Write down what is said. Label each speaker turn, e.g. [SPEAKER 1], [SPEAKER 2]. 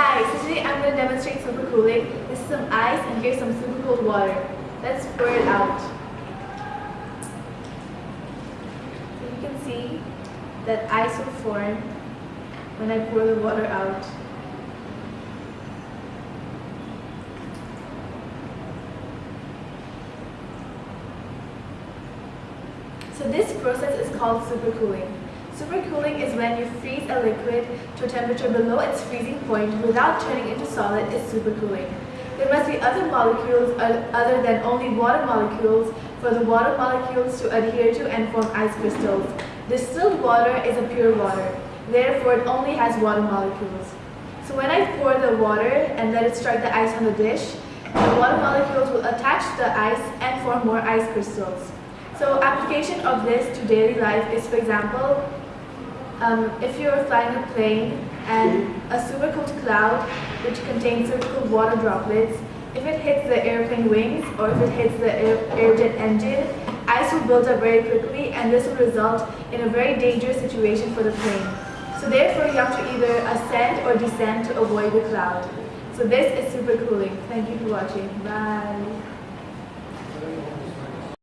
[SPEAKER 1] Hi, so today I'm going to demonstrate supercooling. This is some ice and here's some super cold water. Let's pour it out. So you can see that ice will form when I pour the water out. So this process is called supercooling. Supercooling is when you freeze a liquid to a temperature below its freezing point without turning into solid is supercooling. There must be other molecules uh, other than only water molecules for the water molecules to adhere to and form ice crystals. Distilled water is a pure water, therefore it only has water molecules. So when I pour the water and let it strike the ice on the dish, the water molecules will attach to the ice and form more ice crystals. So application of this to daily life is, for example, um, if you're flying a plane and a super cold cloud which contains super cold water droplets, if it hits the airplane wings or if it hits the air, airjet engine, ice will build up very quickly and this will result in a very dangerous situation for the plane. So therefore you have to either ascend or descend to avoid the cloud. So this is super cooling. Thank you for watching. Bye.